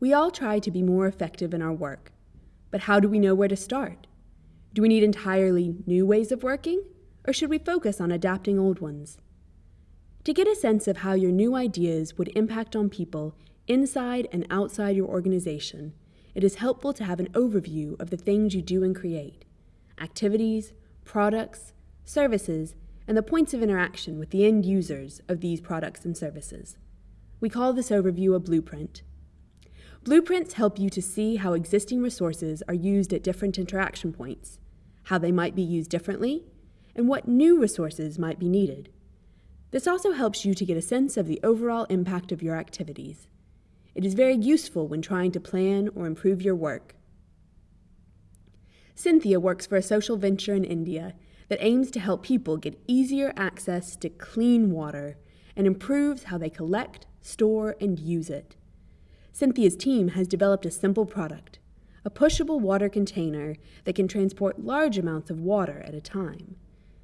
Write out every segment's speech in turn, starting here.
We all try to be more effective in our work, but how do we know where to start? Do we need entirely new ways of working, or should we focus on adapting old ones? To get a sense of how your new ideas would impact on people inside and outside your organization, it is helpful to have an overview of the things you do and create activities, products, services, and the points of interaction with the end users of these products and services. We call this overview a blueprint. Blueprints help you to see how existing resources are used at different interaction points, how they might be used differently, and what new resources might be needed. This also helps you to get a sense of the overall impact of your activities. It is very useful when trying to plan or improve your work. Cynthia works for a social venture in India that aims to help people get easier access to clean water and improves how they collect, store, and use it. Cynthia's team has developed a simple product, a pushable water container that can transport large amounts of water at a time.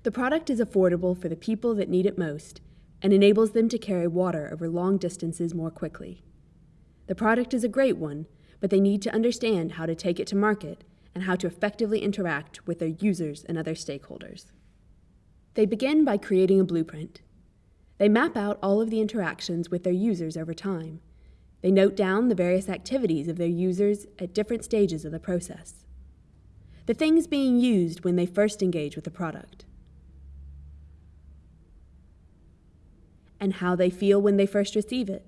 The product is affordable for the people that need it most and enables them to carry water over long distances more quickly. The product is a great one, but they need to understand how to take it to market and how to effectively interact with their users and other stakeholders. They begin by creating a blueprint. They map out all of the interactions with their users over time. They note down the various activities of their users at different stages of the process. The things being used when they first engage with the product. And how they feel when they first receive it.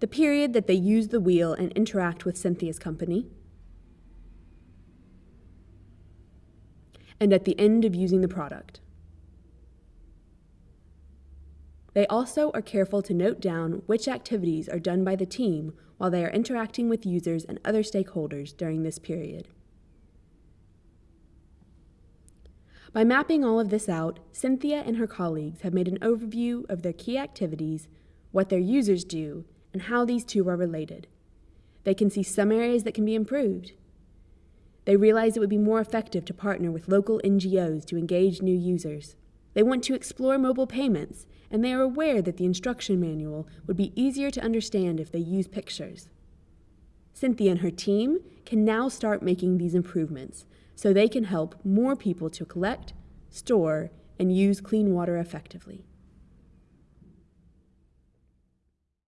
The period that they use the wheel and interact with Cynthia's company. and at the end of using the product. They also are careful to note down which activities are done by the team while they are interacting with users and other stakeholders during this period. By mapping all of this out, Cynthia and her colleagues have made an overview of their key activities, what their users do, and how these two are related. They can see some areas that can be improved, they realize it would be more effective to partner with local NGOs to engage new users. They want to explore mobile payments, and they are aware that the instruction manual would be easier to understand if they use pictures. Cynthia and her team can now start making these improvements so they can help more people to collect, store, and use clean water effectively.